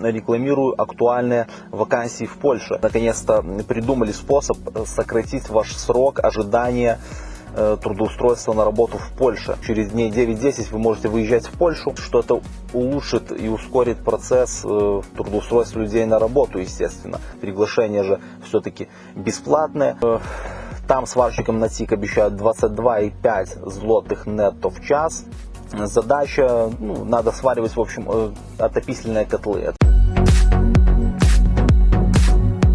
рекламирую актуальные вакансии в Польше. Наконец-то придумали способ сократить ваш срок ожидания Э, трудоустройства на работу в Польше. Через дней 9-10 вы можете выезжать в Польшу, что это улучшит и ускорит процесс э, трудоустройства людей на работу, естественно. Приглашение же все-таки бесплатное. Э, там сварщикам на ТИК обещают 22,5 злотых нетто в час. Задача, ну, надо сваривать, в общем, отопительные котлы.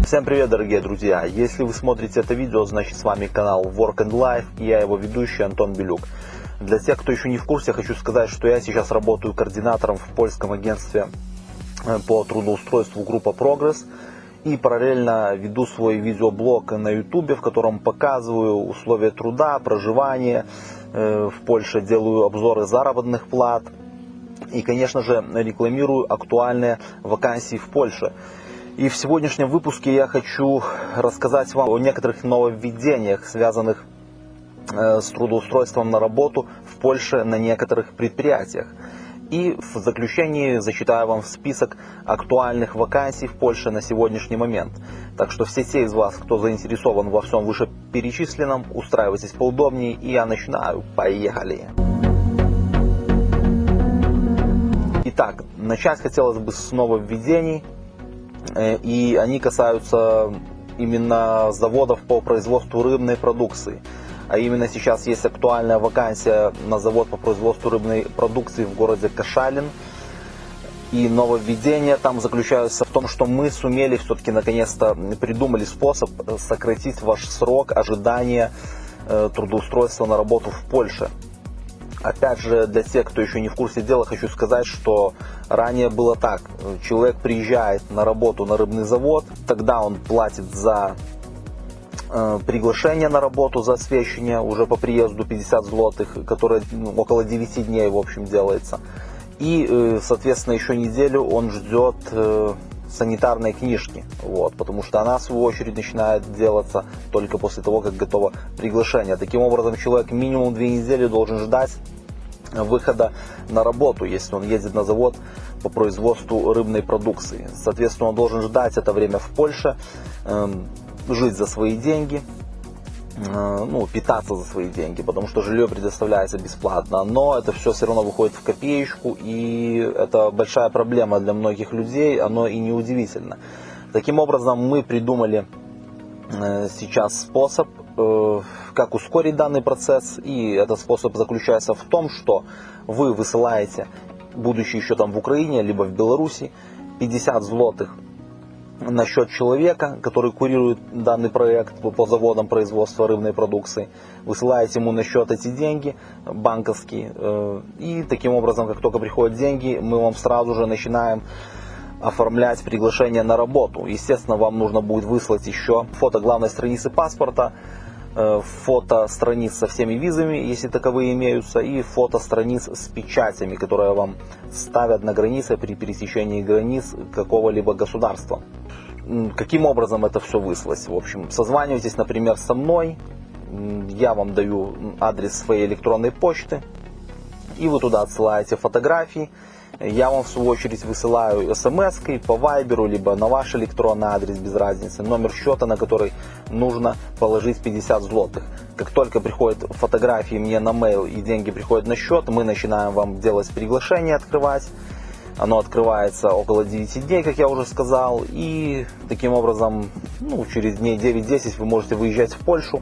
Всем привет, дорогие друзья! Если вы смотрите это видео, значит с вами канал Work and Life и я его ведущий Антон Белюк. Для тех, кто еще не в курсе, хочу сказать, что я сейчас работаю координатором в польском агентстве э, по трудоустройству группа Progress и параллельно веду свой видеоблог на YouTube, в котором показываю условия труда, проживания э, в Польше, делаю обзоры заработных плат и, конечно же, рекламирую актуальные вакансии в Польше. И в сегодняшнем выпуске я хочу рассказать вам о некоторых нововведениях, связанных э, с трудоустройством на работу в Польше на некоторых предприятиях. И в заключении зачитаю вам список актуальных вакансий в Польше на сегодняшний момент. Так что все те из вас, кто заинтересован во всем вышеперечисленном, устраивайтесь поудобнее и я начинаю. Поехали! Итак, начать хотелось бы с нововведений и они касаются именно заводов по производству рыбной продукции. А именно сейчас есть актуальная вакансия на завод по производству рыбной продукции в городе Кашалин. И нововведение там заключается в том, что мы сумели все-таки наконец-то придумали способ сократить ваш срок ожидания э, трудоустройства на работу в Польше. Опять же, для тех, кто еще не в курсе дела, хочу сказать, что ранее было так. Человек приезжает на работу на рыбный завод, тогда он платит за э, приглашение на работу, за освещение уже по приезду 50 злотых, которое ну, около 9 дней в общем делается. И, э, соответственно, еще неделю он ждет э, санитарной книжки, вот, потому что она, в свою очередь, начинает делаться только после того, как готово приглашение. Таким образом, человек минимум две недели должен ждать выхода на работу, если он едет на завод по производству рыбной продукции. Соответственно, он должен ждать это время в Польше, эм, жить за свои деньги, ну, питаться за свои деньги, потому что жилье предоставляется бесплатно, но это все все равно выходит в копеечку, и это большая проблема для многих людей, оно и не удивительно. Таким образом, мы придумали э, сейчас способ Э, как ускорить данный процесс. И этот способ заключается в том, что вы высылаете, будучи еще там в Украине, либо в Беларуси, 50 злотых на счет человека, который курирует данный проект по заводам производства рыбной продукции. Высылаете ему на счет эти деньги банковские. Э, и таким образом, как только приходят деньги, мы вам сразу же начинаем оформлять приглашение на работу. Естественно, вам нужно будет выслать еще фото главной страницы паспорта, фото страниц со всеми визами, если таковые имеются, и фото страниц с печатями, которые вам ставят на границе при пересечении границ какого-либо государства. Каким образом это все выслать? В общем, созванивайтесь, например, со мной, я вам даю адрес своей электронной почты, и вы туда отсылаете фотографии, я вам в свою очередь высылаю смс по вайберу, либо на ваш электронный адрес, без разницы, номер счета, на который нужно положить 50 злотых. Как только приходят фотографии мне на mail и деньги приходят на счет, мы начинаем вам делать приглашение, открывать. Оно открывается около 9 дней, как я уже сказал, и таким образом ну, через дней 9-10 вы можете выезжать в Польшу,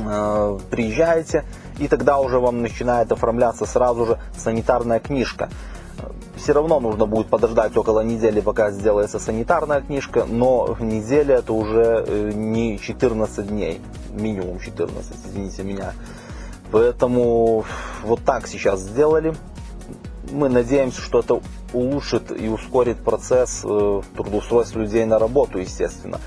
э, приезжаете, и тогда уже вам начинает оформляться сразу же санитарная книжка все равно нужно будет подождать около недели, пока сделается санитарная книжка, но неделя это уже э, не 14 дней, минимум 14, извините меня. Поэтому вот так сейчас сделали. Мы надеемся, что это улучшит и ускорит процесс э, трудоустройства людей на работу, естественно.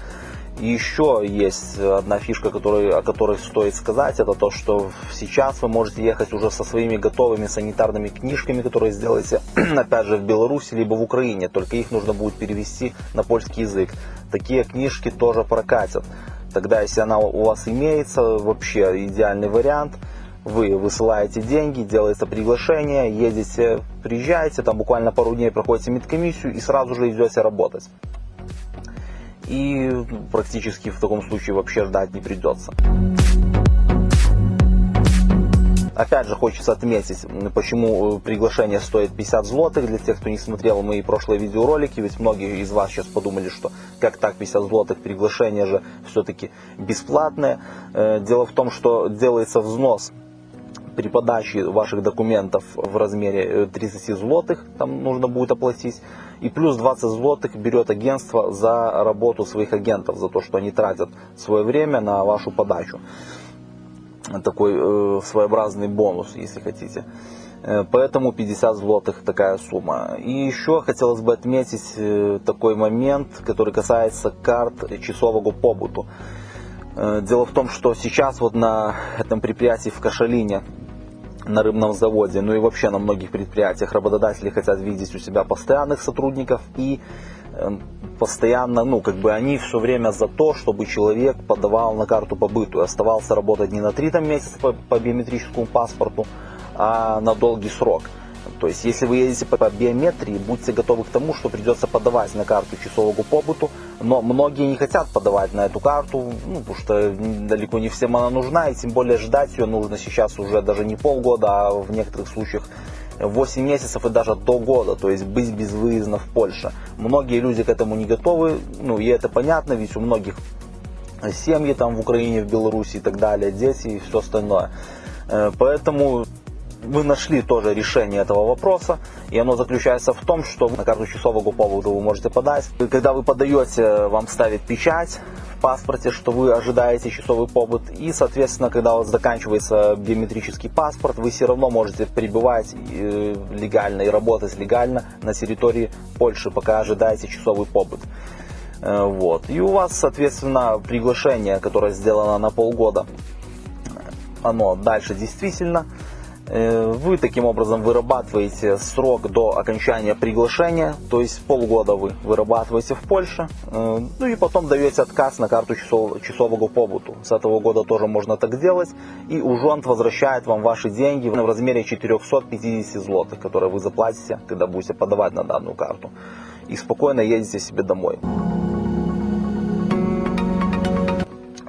Еще есть одна фишка, который, о которой стоит сказать, это то, что сейчас вы можете ехать уже со своими готовыми санитарными книжками, которые сделаете, опять же, в Беларуси, либо в Украине, только их нужно будет перевести на польский язык. Такие книжки тоже прокатят. Тогда, если она у вас имеется, вообще идеальный вариант. вы высылаете деньги, делается приглашение, едете, приезжаете, там буквально пару дней проходите медкомиссию и сразу же идете работать. И практически в таком случае вообще ждать не придется. Опять же, хочется отметить, почему приглашение стоит 50 злотых. Для тех, кто не смотрел мои прошлые видеоролики, ведь многие из вас сейчас подумали, что как так 50 злотых, приглашение же все-таки бесплатное. Э, дело в том, что делается взнос при подаче ваших документов в размере 30 э, злотых, там нужно будет оплатить. И плюс 20 злотых берет агентство за работу своих агентов, за то, что они тратят свое время на вашу подачу такой э, своеобразный бонус, если хотите. Э, поэтому 50 злотых такая сумма. И еще хотелось бы отметить э, такой момент, который касается карт часового побуту. Э, дело в том, что сейчас вот на этом предприятии в Кашалине, на рыбном заводе, ну и вообще на многих предприятиях работодатели хотят видеть у себя постоянных сотрудников и Эм, постоянно, ну, как бы они все время за то, чтобы человек подавал на карту побыту и оставался работать не на 3 там, месяца по, по биометрическому паспорту, а на долгий срок. То есть, если вы едете по биометрии, будьте готовы к тому, что придется подавать на карту часового побыту, но многие не хотят подавать на эту карту, ну, потому что далеко не всем она нужна, и тем более ждать ее нужно сейчас уже даже не полгода, а в некоторых случаях 8 месяцев и даже до года, то есть быть безвыездно в Польше. Многие люди к этому не готовы, ну и это понятно, ведь у многих семьи там в Украине, в Беларуси и так далее, дети и все остальное. Э, поэтому мы нашли тоже решение этого вопроса, и оно заключается в том, что на карту часового повода вы можете подать. Когда вы подаете, вам ставит печать, паспорте, что вы ожидаете часовой побыт. И, соответственно, когда у вас заканчивается биометрический паспорт, вы все равно можете пребывать э, легально и работать легально на территории Польши, пока ожидаете часовой побыт. Э, вот. И у вас, соответственно, приглашение, которое сделано на полгода, оно дальше действительно Э, вы таким образом вырабатываете срок до окончания приглашения, то есть полгода вы вырабатываете в Польше, э, ну и потом даете отказ на карту часов, часового побуту. С этого года тоже можно так сделать, и ужонт возвращает вам ваши деньги в размере 450 злотых, которые вы заплатите, когда будете подавать на данную карту. И спокойно едете себе домой.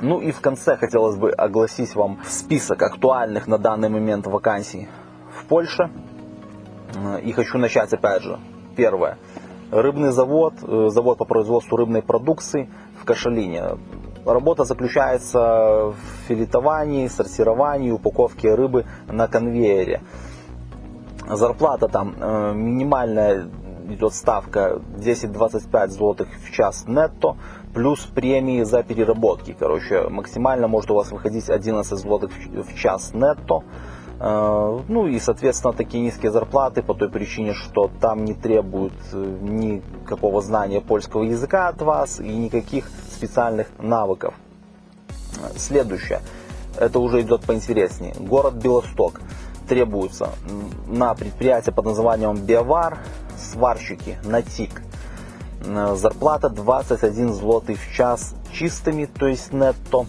Ну и в конце хотелось бы огласить вам список актуальных на данный момент вакансий в Польше. И хочу начать опять же. Первое. Рыбный завод, э, завод по производству рыбной продукции в Кашалине. Работа заключается в филетовании, сортировании, упаковке рыбы на конвейере. Зарплата там э, минимальная идет ставка 10-25 злотых в час нетто плюс премии за переработки. Короче, максимально может у вас выходить 11 злотых в час нетто. Э, ну и, соответственно, такие низкие зарплаты по той причине, что там не требуют э, никакого знания польского языка от вас и никаких специальных навыков. Следующее. Это уже идет поинтереснее. Город Белосток. Требуется на предприятие под названием Биовар сварщики на ТИК зарплата 21 злотый в час чистыми, то есть нетто.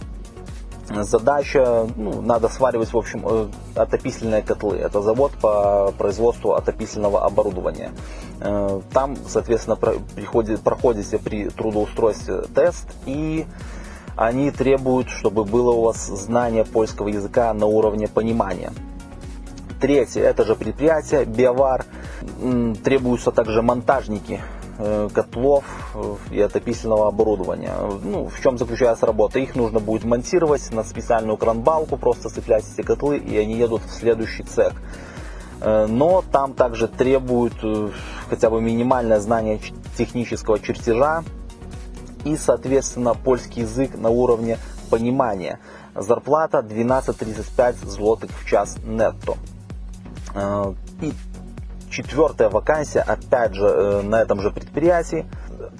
Задача, ну, надо сваривать, в общем, э, отопительные котлы. Это завод по производству отопительного оборудования. Э, там, соответственно, приходит, проходите при трудоустройстве тест и они требуют, чтобы было у вас знание польского языка на уровне понимания. Третье, это же предприятие, Биовар. Требуются также монтажники Э, котлов э, и отопительного оборудования. Ну, в чем заключается работа? Их нужно будет монтировать на специальную кранбалку, просто цеплять эти котлы, и они едут в следующий цех. Э, но там также требуют хотя бы минимальное знание технического чертежа и, соответственно, польский язык на уровне понимания. Зарплата 12-35 злотых в час нетто. И Четвертая вакансия, опять же, э, на этом же предприятии,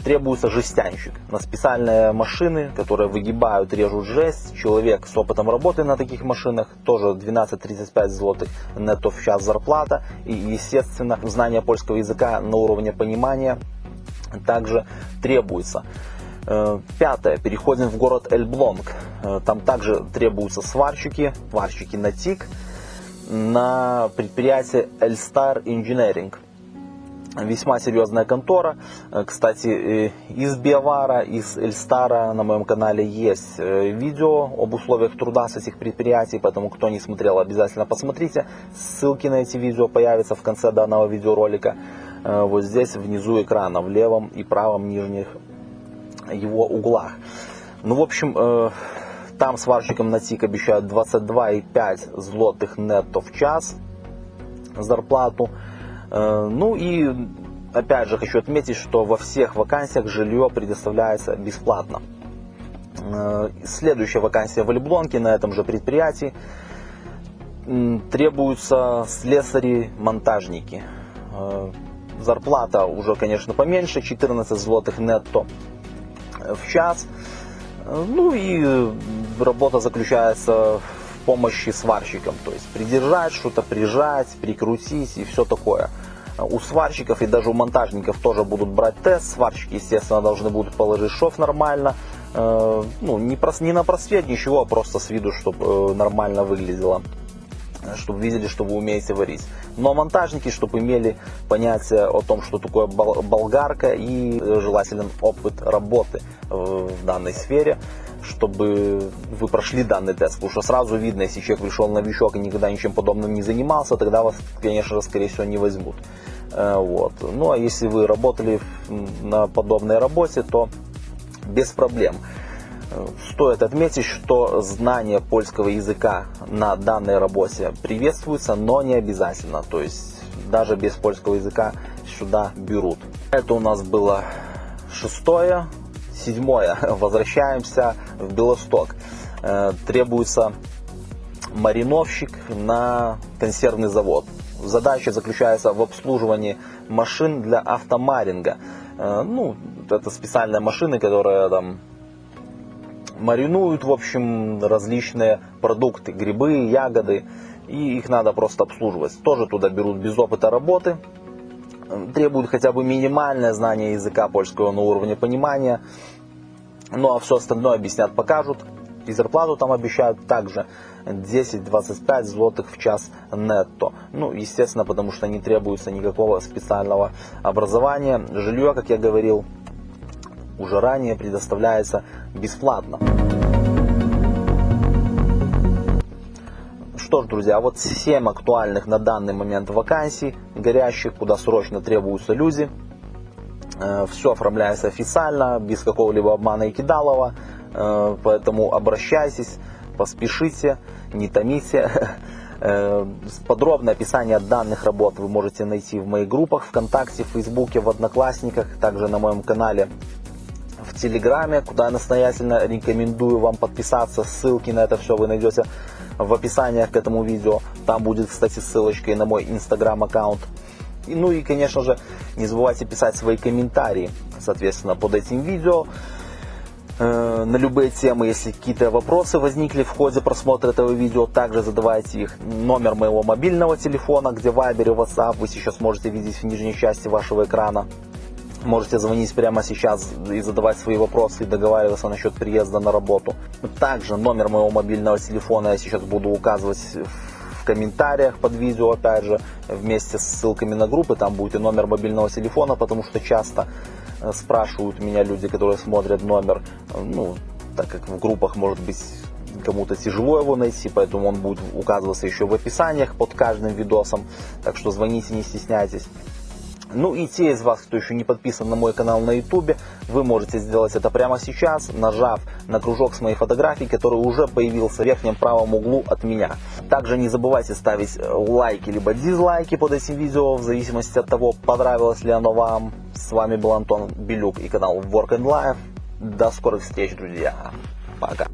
требуется жестянщик на специальные машины, которые выгибают, режут жесть. Человек с опытом работы на таких машинах, тоже 12-35 злотых нетто в час зарплата. И, естественно, знание польского языка на уровне понимания также требуется. Э, пятое. Переходим в город Эльблонг. Э, там также требуются сварщики, сварщики на ТИК. На предприятие Elstar Engineering. Весьма серьезная контора. Э, кстати, э, из Биовара, из Эльстара на моем канале есть э, видео об условиях труда с этих предприятий, поэтому кто не смотрел, обязательно посмотрите. Ссылки на эти видео появятся в конце данного видеоролика. Вот здесь внизу экрана, в левом и правом нижних его углах. Ну, в общем, там сварщикам на ТИК обещают 22,5 злотых нетто в час зарплату. Э, ну и опять же хочу отметить, что во всех вакансиях жилье предоставляется бесплатно. Э, следующая вакансия в Эльблонке на этом же предприятии. Требуются слесари-монтажники. Э, зарплата уже, конечно, поменьше, 14 злотых нетто в час. Ну и работа заключается в помощи сварщикам, то есть придержать что-то, прижать, прикрутить и все такое. У сварщиков и даже у монтажников тоже будут брать тест. Сварщики, естественно, должны будут положить шов нормально. Э, ну, не, прос, не на просвет, ничего, а просто с виду, чтобы э, нормально выглядело чтобы видели, что вы умеете варить. Но монтажники, чтобы имели понятие о том, что такое болгарка и э, желателен опыт работы в данной сфере, чтобы вы прошли данный тест. Потому что сразу видно, если человек пришел новичок и никогда ничем подобным не занимался, тогда вас, конечно скорее всего, не возьмут. Э, вот. Ну а если вы работали на подобной работе, то без проблем. Стоит отметить, что знание польского языка на данной работе приветствуется, но не обязательно. То есть даже без польского языка сюда берут. Это у нас было шестое. Седьмое. Возвращаемся в Белосток. Э, требуется мариновщик на консервный завод. Задача заключается в обслуживании машин для автомаринга. Э, ну, это специальные машины, которые там маринуют, в общем, различные продукты, грибы, ягоды, и их надо просто обслуживать. Тоже туда берут без опыта работы, требуют хотя бы минимальное знание языка польского на уровне понимания, ну а все остальное объяснят, покажут. И зарплату там обещают также 10-25 злотых в час нетто. Ну, естественно, потому что не требуется никакого специального образования. Жилье, как я говорил, уже ранее предоставляется бесплатно. Что ж, друзья, вот 7 актуальных на данный момент вакансий, горящих, куда срочно требуются люди. Э, Все оформляется официально, без какого-либо обмана и кидалова. Э, поэтому обращайтесь, поспешите, не томите. Э, подробное описание данных работ вы можете найти в моих группах ВКонтакте, в Фейсбуке, в Одноклассниках, также на моем канале в Телеграме, куда я настоятельно рекомендую вам подписаться. Ссылки на это все вы найдете в описаниях к этому видео. Там будет, кстати, ссылочка и на мой инстаграм аккаунт. И, ну и, конечно же, не забывайте писать свои комментарии, соответственно, под этим видео э, на любые темы, если какие-то вопросы возникли в ходе просмотра этого видео, также задавайте их. Номер моего мобильного телефона, где Viber и WhatsApp вы сейчас можете видеть в нижней части вашего экрана. Можете звонить прямо сейчас и задавать свои вопросы и договариваться насчет приезда на работу. Также номер моего мобильного телефона я сейчас буду указывать в комментариях под видео, опять же, вместе с ссылками на группы. Там будет и номер мобильного телефона, потому что часто э, спрашивают меня люди, которые смотрят номер, ну, так как в группах может быть кому-то тяжело его найти, поэтому он будет указываться еще в описаниях под каждым видосом. Так что звоните, не стесняйтесь. Ну и те из вас, кто еще не подписан на мой канал на YouTube, вы можете сделать это прямо сейчас, нажав на кружок с моей фотографией, который уже появился в верхнем правом углу от меня. Также не забывайте ставить э, лайки либо дизлайки под этим видео, в зависимости от того, понравилось ли оно вам. С вами был Антон Белюк и канал Work and Life. До скорых встреч, друзья. Пока.